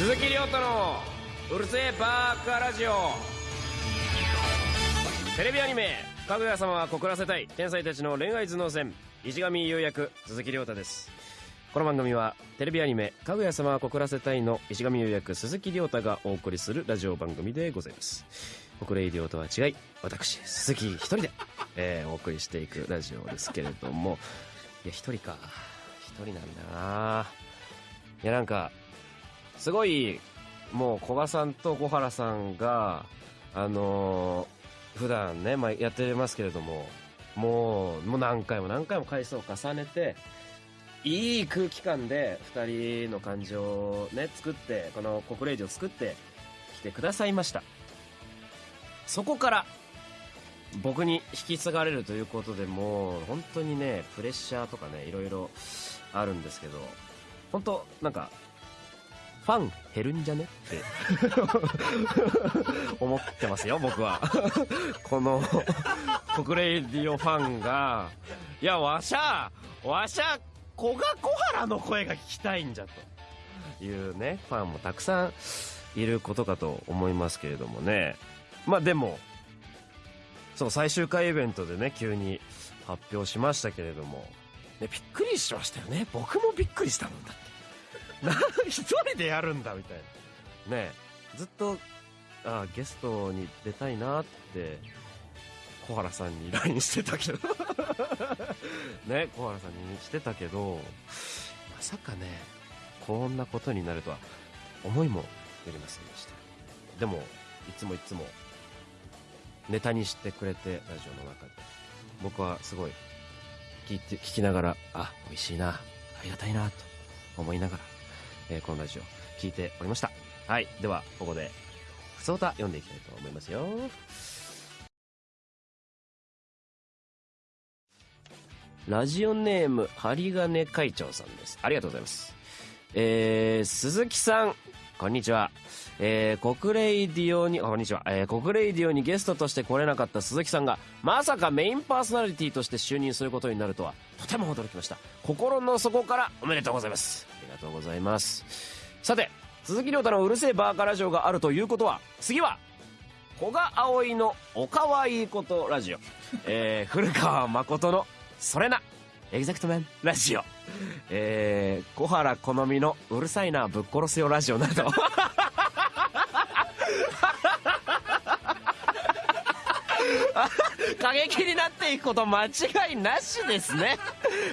鈴木亮太のうるせえバーカラジオ。テレビアニメ「かぐや様は告らせたい天才たちの恋愛頭脳戦」石上優役鈴木亮太です。この番組はテレビアニメ「かぐや様は告らせたい」の。石上優役鈴木亮太がお送りするラジオ番組でございます。国レイディオとは違い私鈴木一人で、えーお送りしていくラジオですけれども。いや一人か。一人なんだな。いやなんかすごいもう古賀さんと小原さんがあのー普段ね、まあ、やってますけれどももうもう何回も何回も回数を重ねていい空気感で2人の感情をね作ってこの国レイジを作ってきてくださいました。そこから僕に引き継がれるということでもう本当にねプレッシャーとかねいろいろあるんですけど本当なんかファン減るんじゃね？って。思ってますよ僕は。この国レディオファンが。いやわしゃわしゃ古賀小原の声が聞きたいんじゃというねファンもたくさんいることかと思いますけれどもね。まあでもそう最終回イベントでね急に発表しましたけれども、ね、びっくりしましたよね。僕もびっくりしたもんだって。一人でやるんだみたいな。ねずっとあゲストに出たいなって小原さんに LINE してたけど。ね小原さんにしてたけどまさかねこんなことになるとは思いもよりませんでした。でもいつもいつもネタにしてくれてラジオの中で。僕はすごい聞いて聞きながらあ美味しいなありがたいなと思いながら、えーこのラジオ聞いておりました。はい。ではここでふつおた読んでいきたいと思いますよ。ラジオネーム針金会長さんです。ありがとうございます。えー、鈴木さん。こんにちは。えー、国レイディオに、あこんにちは、えー、国レイディオにゲストとして来れなかった鈴木さんが、まさかメインパーソナリティとして就任することになるとは、とても驚きました。心の底からおめでとうございます。ありがとうございます。さて、鈴木崚汰のうるせえバーカラジオがあるということは、次は、古賀葵のおかわいいことラジオ、えー、古川慎のそれな、 exact man ラジオ、えー、小原好みのうるさいなぶっ殺せよラジオなど、過激になっていくこと間違いなしですね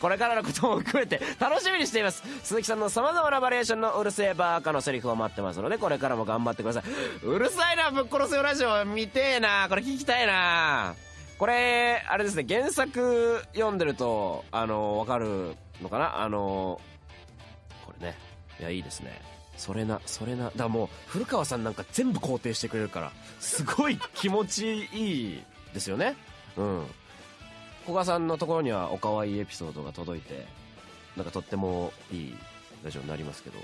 これからのことも含めて楽しみにしています。鈴木さんのさまざまなバリエーションのうるせえバーカのセリフを待ってますのでこれからも頑張ってください。うるさいなぶっ殺せよラジオ見てえな。これ聞きたいな。これあれですね。原作読んでるとあのわかるのかな？あのこれね。いやいいですね。それなそれな。だからもう古川さんなんか全部肯定してくれるからすごい気持ちいいですよね。うん。古賀さんのところにはおかわいいエピソードが届いてなんかとってもいいラジオになりますけど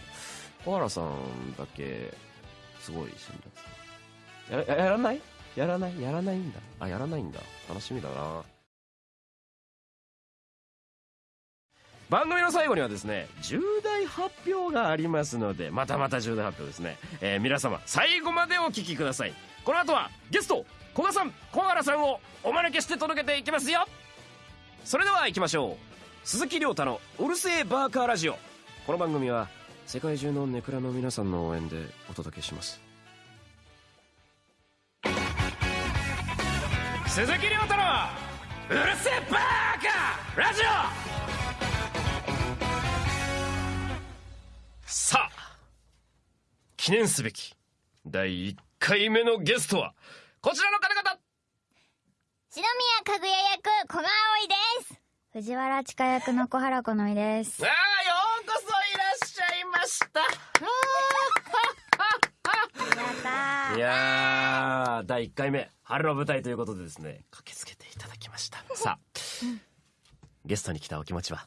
小原さんだけすごい辛辣ややらない？やらない？やらないんだ。あやらないんだ。楽しみだな。番組の最後にはですね重大発表がありますのでまたまた重大発表ですね、えー皆様最後までお聞きください。この後はゲスト古賀さん小原さんをお招きして届けていきますよ。それでは行きましょう。鈴木亮太の「うるせえバーカーラジオ」この番組は世界中のネクラの皆さんの応援でお届けします。鈴木亮太の「うるせえバーカーラジオ」さあ記念すべき第1回目のゲストはこちらの方々！篠宮かぐや役小川葵です。藤原千佳役の小原好みです。ああようこそいらっしゃいました。やったいやー第1回目春の舞台ということでですね駆けつけていただきました。さあゲストに来たお気持ちは？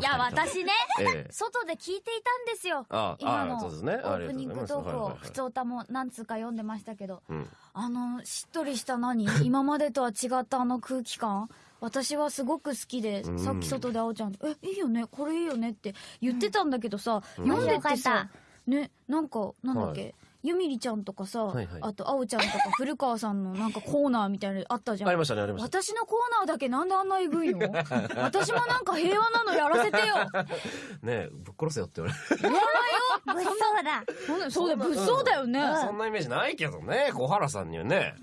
いや 私ねええ。外で聞いていたんですよ。あ今のオープニングトークをはいはいはい普通歌も何通か読んでましたけど。うん。あのしっとりした何？今までとは違ったあの空気感？私はすごく好きで、うん。さっき外であおちゃんと「えいいよね？これいいよね」って言ってたんだけどさ、うん。読んでってさっねなんかなんだっけ、ゆみりちゃんとかさ、はいはい。あとあおちゃんとか古川さんのなんかコーナーみたいなのあったじゃん。ありましたねありました。私のコーナーだけなんであんなえぐいの？私もなんか平和なのやらせてよ。ねえぶっ殺せよって言われやばいよ。物騒だ。そんなそうだよ物騒だ。よね、そんなイメージないけどね小原さんにはね。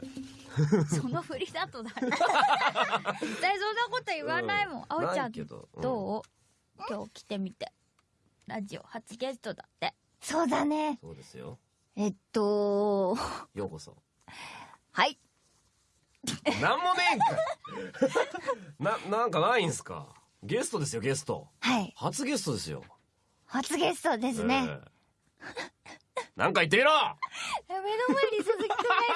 その振りだとだ。絶対そんなこと言わないもん、あおちゃなんいけど。うん。どう？今日来てみて。ラジオ初ゲストだって。そうだねそうですよえっと。ようこそ。はい。なんもねえんかい。ななんかないんすか？ゲストですよゲスト。はい。初ゲストですよ。初ゲストですね、ええ。なんか言ってみろ！目の前に鈴木くんが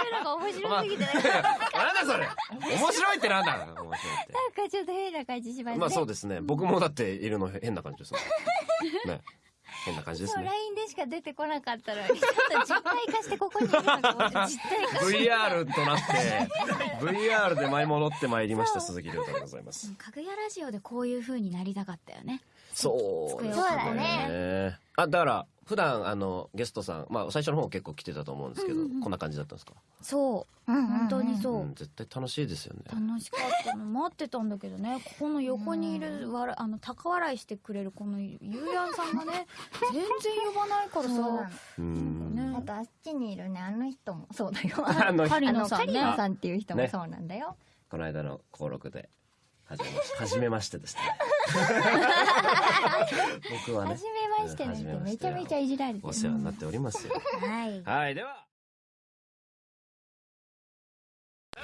いるのが面白すぎて。なんかなんだそれ。面白いってなんだ。面白いって。なんかちょっと変な感じしますね。まあそうですね。僕もだっているの変な感じですもん。ね変な感じですね。LINE でしか出てこなかったのに、ちょっと実体化してここにいるのかもって実体化 VR となって VR で舞い戻ってまいりました鈴木亮太でございます。かぐやラジオでこういう風になりたかったよね。そうですそうだね。あだから普段あのゲストさんまあ最初の方結構来てたと思うんですけど、うんうんうん。こんな感じだったんですか、そう。うんうんうん。本当にそう。ん、絶対楽しいですよね。楽しかったの。待ってたんだけどね。ここの横にいるわらあの高笑いしてくれるこのゆうやんさんがね全然呼ばないからさ。うんね。あとあっちにいるね。あの人も。そうだよ。あのカリあのカノさんね。リノさんっていう人もね。そうなんだよ、この間の登録で初めまして初めましてですね。僕はね初めましてねってめちゃめちゃいじられてる。お世話になっておりますよ。はい。はいでは。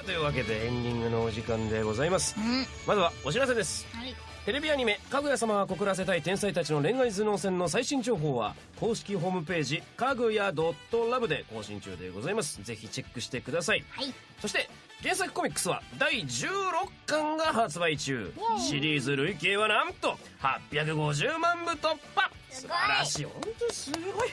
というわけでエンディングのお時間でございます。うん。まずはお知らせです。はい。テレビアニメ「かぐや様は告らせたい天才たちの恋愛頭脳戦」の最新情報は公式ホームページかぐや .love で更新中でございます。ぜひチェックしてください、はい。そして原作コミックスは第16巻が発売中。シリーズ累計はなんと850万部突破。素晴らしい。本当にすごい、い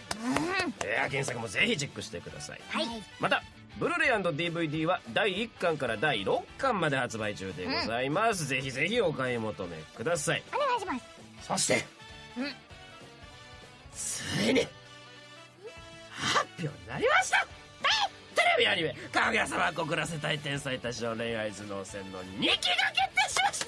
や原作もぜひチェックしてください。はい。またブルーレイ &DVD は第1巻から第6巻まで発売中でございます、ぜひぜひお買い求めください。お願いします。そして、うん。ついに発表になりましたテレビアニメ「かぐや様告らせたい天才たちの恋愛頭脳戦」の2期が決定しました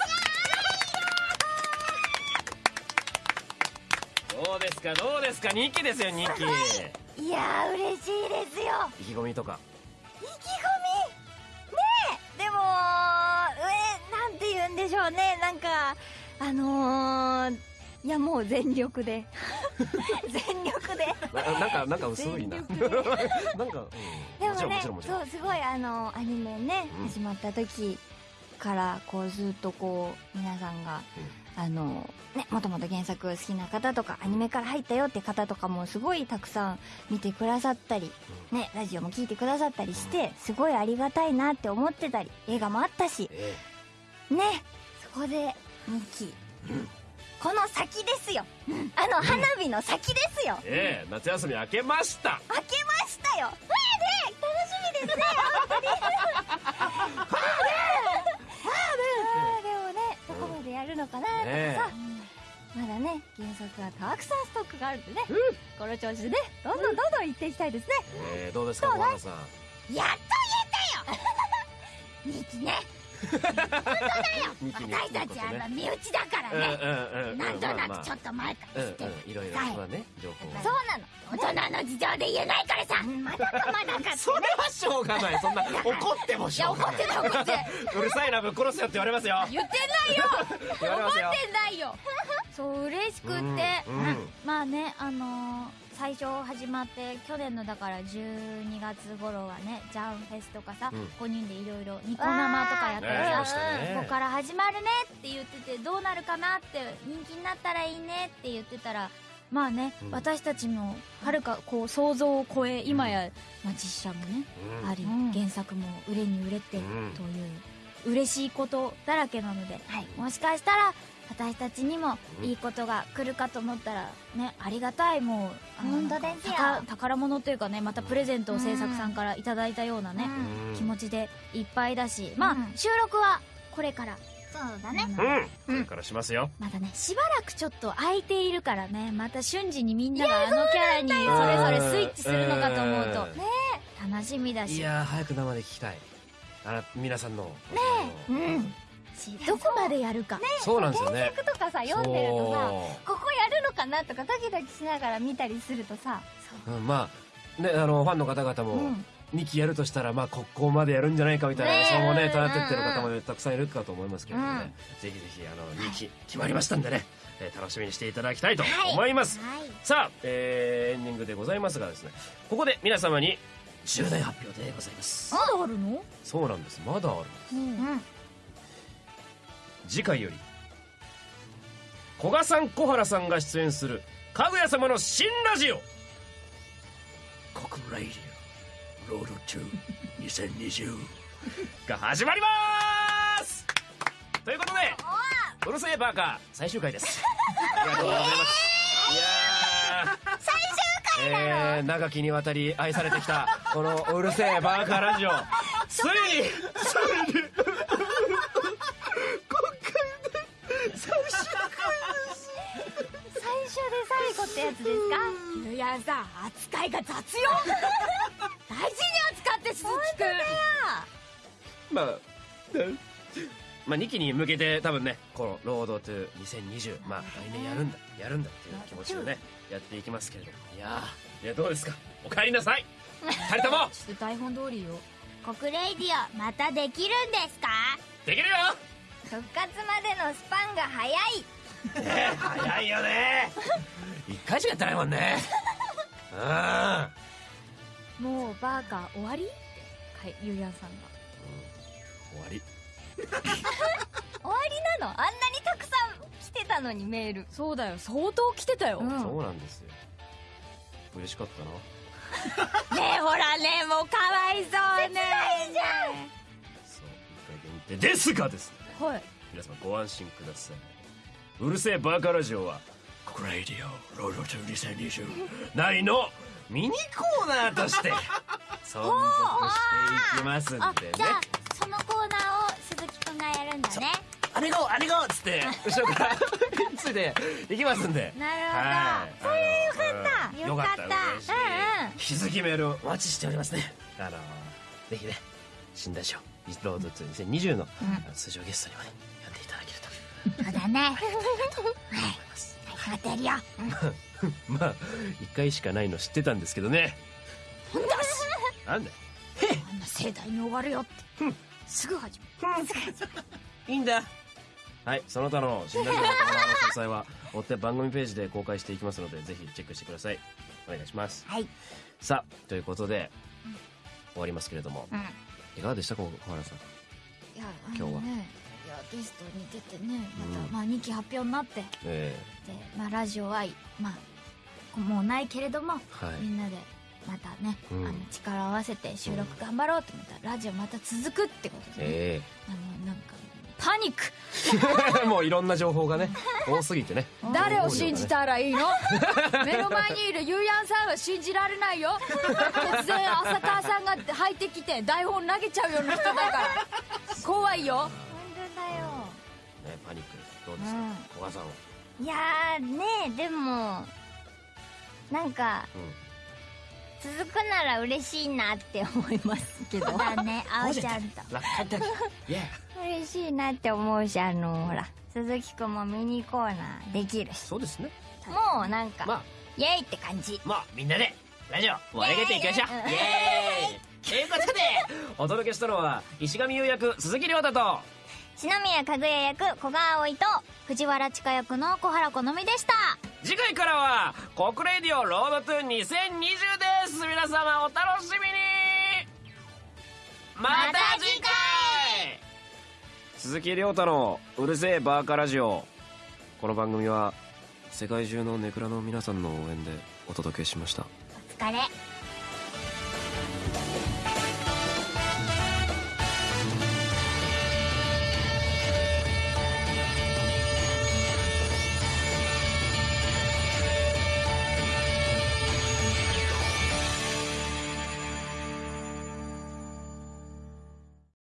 どうですかどうですか2期ですよ2期。い。やー嬉しいですよ。意気込みとか。意気込み？ねえでもえなんて言うんでしょうね。なんかあのー、いやもう全力で。全力で。ななんかなんか薄いな。なんか、うん、でもねそうすごいあのアニメね、うん。始まった時からこうずっとこう皆さんが、あのねもともと原作好きな方とかアニメから入ったよって方とかもすごいたくさん見てくださったり、ねラジオも聞いてくださったりしてすごいありがたいなって思ってたり映画もあったしえねそこで2期、この先ですよ、あの花火の先ですよ。えええ夏休み明けました。開けましたよみですね。あーでもねどこまでやるのかなとかさ、ねまだね原作はたくさんストックがあるんでね、この調子でねどんどんどんどん行っていきたいですね、ええどうですか小原さん。やっと言えたよ。2期ね二期に私たちあの身内だからうんね、なんとなくちょっと前からうん知ってる、うんいろいろはい。まあね情報そうなの。大人の事情で言えないからさ。まだかまだかそれはしょうがない。そんな怒ってもしょうがない。いや怒ってない怒ってうるさいなぶっ殺すよって言われますよ。言ってないよ。言われますよ。言ってないよ。そう嬉しくって、まあねあのー最初始まって去年のだから12月頃はねジャンフェスとかさ、うん。5人でいろいろニコ生とかやってさ、ねここから始まるねって言っててどうなるかなって人気になったらいいねって言ってたらまあね、うん。私たちのはるかこう想像を超え今や、まあ、実写もね、うん。あり、うん。原作も売れに売れてうんという嬉しいことだらけなので、はいもしかしたら私たちにもうん。いいことが来るかと思ったらねありがたいもう本当ですよ。宝宝物というかねまたプレゼントを制作さんからいただいたようなね、うん。うん気持ちでいっぱいだしまあ、うん収録はこれから。そうだね。うん。これからしますよ。まだねしばらくちょっと空いているからねまた瞬時にみんながあのキャラにそれぞれスイッチするのかと思うとうん。楽しみだいしやー早く生で聞きたい。あら皆さんの。ねうん。しどこまでやるか。そうなんですよね。曲とかさ読んでるとさそここやるのかなとかドキドキしながら見たりするとさ。う、うん、まあねあのファンの方々うもん。2期やるとしたらまあここまでやるんじゃないかみたいなね予想もね立ててる方もたくさんいるかと思いますけれどもね、うんぜひぜひあの2期決まりましたんでね、えー楽しみにしていただきたいと思います、はい。さあ、えーエンディングでございますがですねここで皆様に重大発表でございます。まだあるの？そうなんです。まだあるうん次回より。古賀さん小原さんが出演する「かぐや様の新ラジオ」「国ラディオロードトゥ2020」が始まります！ということで「うるせえバーカー」最終回です。ありがとうございます。いやー。最終回えー長きにわたり愛されてきたこの「うるせえバーカーラジオ」ついにゆうやんさん扱いが雑よ。大事に扱って鈴木くん。まあ、まあ2期に向けて多分ねこの「Road to 2020」まあ来年やるんだやるんだっていう気持ちでねやっていきますけれども。いやーいやどうですか？お帰りなさい。二人とも。ちょっと台本通りよ。国レイディオまたできるんですか？できるよ。復活までのスパンが早いねえ早いよね一回しかやってないもんねうん。もうバーカー終わりってかいゆうやんさんが。終わり。終わりなの？あんなにたくさん来てたのにメール。そうだよ。相当来てたよ、うん。そうなんですよ。嬉しかったな。ねえほらねもうかわいそうね。そう一回限定ですがですね。はい。皆様ご安心ください。うるせえバカラジオは「ココライディオロードトゥ2020」内のミニコーナーとして存続していきますんあでね。じゃあそのコーナーを鈴木くんがやるんだね。あれごあれごっつって後ろからついていきますんで。なるほど、はい。それよかった。よかった。うんうん。引き続きメールをお待ちしておりますね。あのぜひね新ラジオロードトゥ2020のうん。通常ゲストにもね呼んでいただけると。そうだね。思います待ってるよ。まあ一回しかないの知ってたんですけどね。なんだ。あんな盛大に終わるよって。うん。すぐ始まいいんだ。はいその他の新ラジオのコーナーの詳細は追って番組ページで公開していきますのでぜひチェックしてくださいお願いしますはいさあということで終わりますけれどもうんいかがでしたか小原さんいや今日はねゲストに出てねまた、うん。まあ2期発表になってで、え。まあ、ラジオはまあもうないけれどもえはい。みんなでまたね、うん。あの力を合わせて収録頑張ろうと思ったら、ラジオまた続くってことで、ね。えあのなんかパニック。え もういろんな情報がね 多すぎてね。誰を信じたらいいの？目の前にいるゆうやんさんは信じられないよ。突然浅川さんが入ってきて台本投げちゃうような人だから。怖いよですかうん。小原さんはいやーねえでもなんかうん。続くなら嬉しいなって思いますけど。だねあおちゃんと。嬉しいなって思うしあのほら鈴木くんもミニコーナーできるし。そうですね。もうなんか、まあ。イエイって感じ。まあみんなでラジオ盛り上げていきましょう。イエーイ。イエーイ。ということでお届けしたのは石上優役鈴木亮太と。篠宮かぐや役古賀葵と藤原千佳役の小原好みでした。次回からは「国レディオロードトゥ2020」です。皆様お楽しみに。また次回。鈴木亮太の「うるせえバーカラジオ」この番組は世界中のネクラの皆さんの応援でお届けしました。お疲れ